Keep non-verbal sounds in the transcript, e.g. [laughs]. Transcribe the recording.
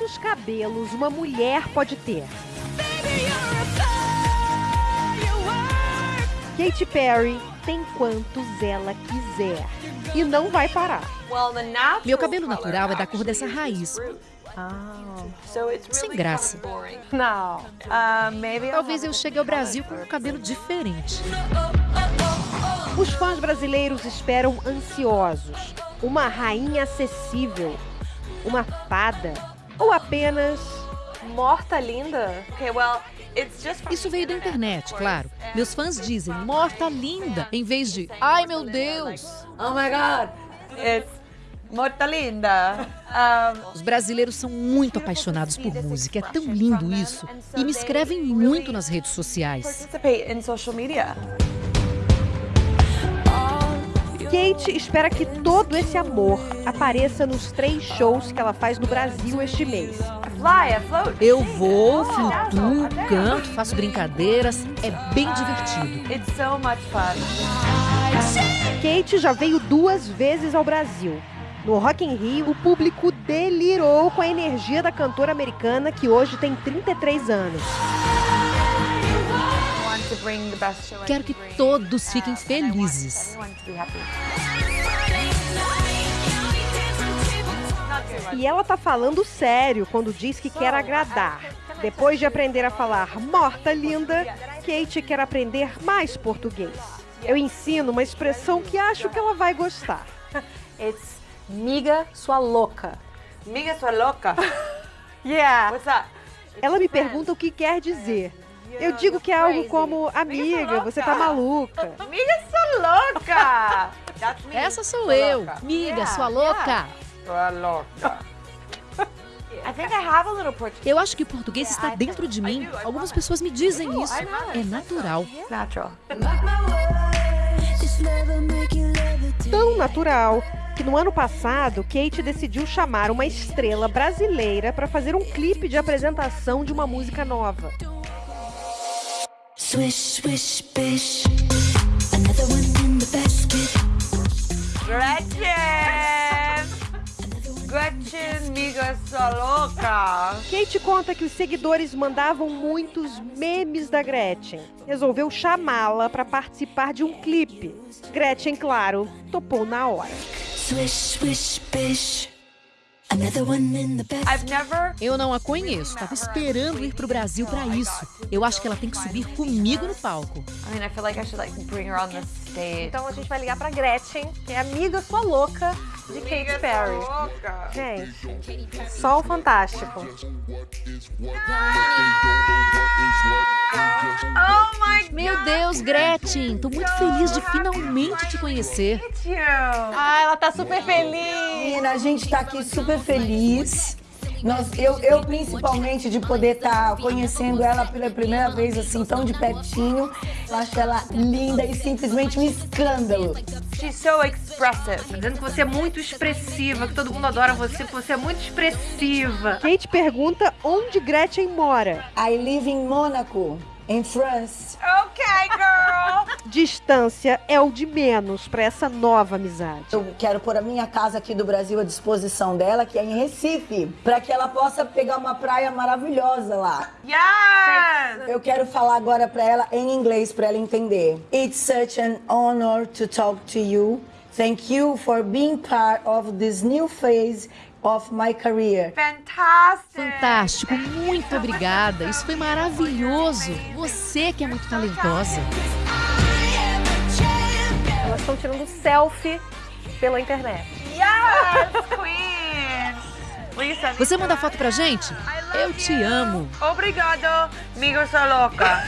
quantos cabelos uma mulher pode ter? Katy Perry tem quantos ela quiser. E não vai parar. Meu cabelo natural é da cor dessa raiz. Sem graça. Não. Talvez eu chegue ao Brasil com um cabelo diferente. Os fãs brasileiros esperam ansiosos uma rainha acessível, uma fada ou apenas morta linda? Isso veio da internet, claro. Meus fãs dizem morta linda em vez de ai meu Deus. Oh my God, it's Morta linda. Um... Os brasileiros são muito apaixonados por música. É tão lindo isso. E me escrevem muito nas redes sociais. Kate espera que todo esse amor apareça nos três shows que ela faz no Brasil este mês. Eu vou, flutuo, canto, faço brincadeiras, é bem divertido. Kate já veio duas vezes ao Brasil. No Rock in Rio, o público delirou com a energia da cantora americana que hoje tem 33 anos. Quero que todos fiquem felizes. E ela tá falando sério quando diz que quer agradar. Depois de aprender a falar morta linda, Kate quer aprender mais português. Eu ensino uma expressão que acho que ela vai gostar. [laughs] It's miga sua louca. Miga sua louca? [laughs] yeah. Ela me pergunta o que quer dizer. Eu digo que é algo como, amiga, você tá maluca. [laughs] Miga sua louca! Essa sou eu, miga, sua louca. [laughs] Sua louca. Eu acho que o português está dentro de mim. Algumas pessoas me dizem isso. É natural. Tão natural que no ano passado, Kate decidiu chamar uma estrela brasileira para fazer um clipe de apresentação de uma música nova. Swish, swish, bish. Another one in the basket. Gretchen! Gretchen, amiga, sua louca! Kate conta que os seguidores mandavam muitos memes da Gretchen. Resolveu chamá-la para participar de um clipe. Gretchen, claro, topou na hora. Swish, swish, bish. Eu não a conheço. Tava esperando ir pro Brasil para isso. Eu acho que ela tem que subir comigo no palco. Então a gente vai ligar pra Gretchen, que é amiga sua louca de Katy Perry. Gente, só o fantástico. Oh Meu Deus, Gretchen, tô muito feliz de finalmente te conhecer. Ah, ela tá super feliz. Menina, a gente tá aqui super feliz. Nós, eu, eu, principalmente, de poder estar tá conhecendo ela pela primeira vez, assim, tão de pertinho. Eu acho ela linda e simplesmente um escândalo. She's so expressive. Dizendo que você é muito expressiva, que todo mundo adora você, que você é muito expressiva. Kate pergunta onde Gretchen mora. I live in Monaco em France. Ok, girl. [laughs] Distância é o de menos para essa nova amizade. Eu quero pôr a minha casa aqui do Brasil à disposição dela, que é em Recife, para que ela possa pegar uma praia maravilhosa lá. Yes! Eu quero falar agora para ela em inglês para ela entender. It's such an honor to talk to you. Thank you for being part of this new phase of my career. Fantástico! Fantástico, muito obrigada. Isso foi maravilhoso. Você que é muito talentosa. Elas estão tirando selfie pela internet. Yes, queen! Você manda foto pra gente? Eu te amo. Obrigado, amigo sua louca.